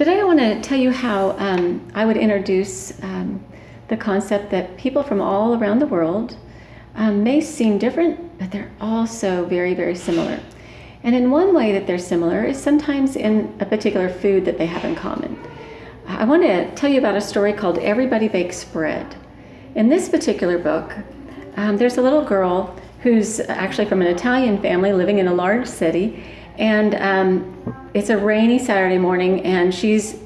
Today I want to tell you how um, I would introduce um, the concept that people from all around the world um, may seem different, but they're also very, very similar. And in one way that they're similar is sometimes in a particular food that they have in common. I want to tell you about a story called Everybody Bakes Bread. In this particular book, um, there's a little girl who's actually from an Italian family living in a large city, and um, it's a rainy Saturday morning, and she's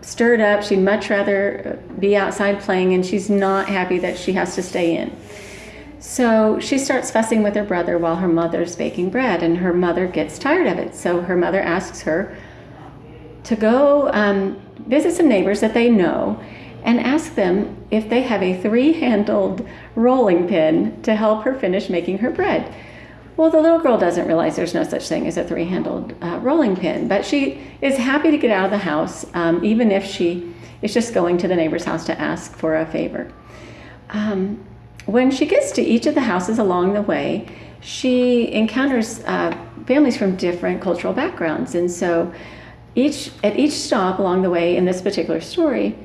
stirred up. She'd much rather be outside playing, and she's not happy that she has to stay in. So she starts fussing with her brother while her mother's baking bread, and her mother gets tired of it. So her mother asks her to go um, visit some neighbors that they know and ask them if they have a three handled rolling pin to help her finish making her bread. Well, the little girl doesn't realize there's no such thing as a three handled uh, rolling pin, but she is happy to get out of the house, um, even if she is just going to the neighbor's house to ask for a favor. Um, when she gets to each of the houses along the way, she encounters uh, families from different cultural backgrounds. And so each, at each stop along the way in this particular story,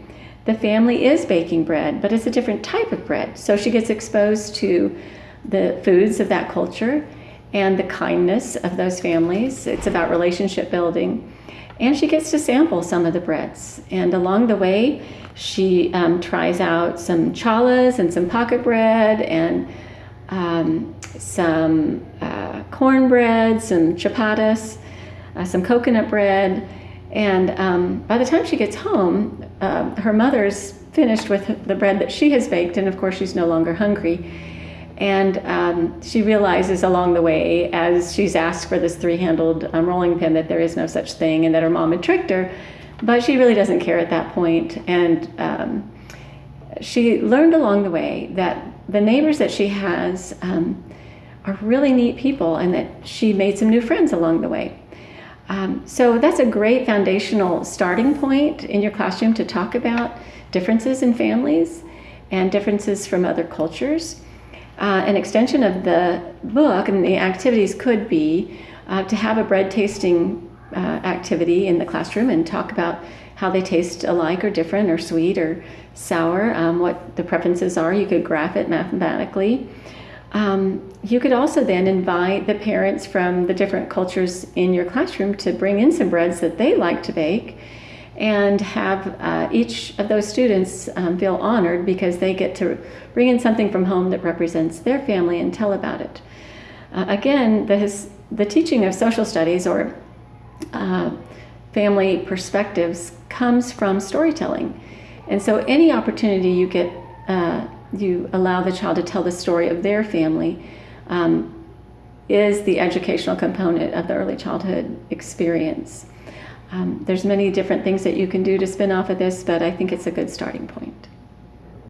the family is baking bread, but it's a different type of bread. So she gets exposed to the foods of that culture and the kindness of those families. It's about relationship building. And she gets to sample some of the breads. And along the way, she um, tries out some challas and some pocket bread and um, some uh, cornbread, some chapatis, uh, some coconut bread. And um, by the time she gets home, uh, her mother's finished with the bread that she has baked, and of course, she's no longer hungry. And um, she realizes along the way, as she's asked for this three handled um, rolling pin, that there is no such thing and that her mom had tricked her. But she really doesn't care at that point. And um, she learned along the way that the neighbors that she has um, are really neat people and that she made some new friends along the way. Um, so that's a great foundational starting point in your classroom to talk about differences in families and differences from other cultures. Uh, an extension of the book and the activities could be uh, to have a bread tasting uh, activity in the classroom and talk about how they taste alike or different or sweet or sour, um, what the preferences are. You could graph it mathematically. Um, you could also then invite the parents from the different cultures in your classroom to bring in some breads that they like to bake and have uh, each of those students um, feel honored because they get to bring in something from home that represents their family and tell about it. Uh, again, the, his, the teaching of social studies or uh, family perspectives comes from storytelling. And so any opportunity you get, uh, you allow the child to tell the story of their family um, is the educational component of the early childhood experience. Um, there's many different things that you can do to spin off of this, but I think it's a good starting point.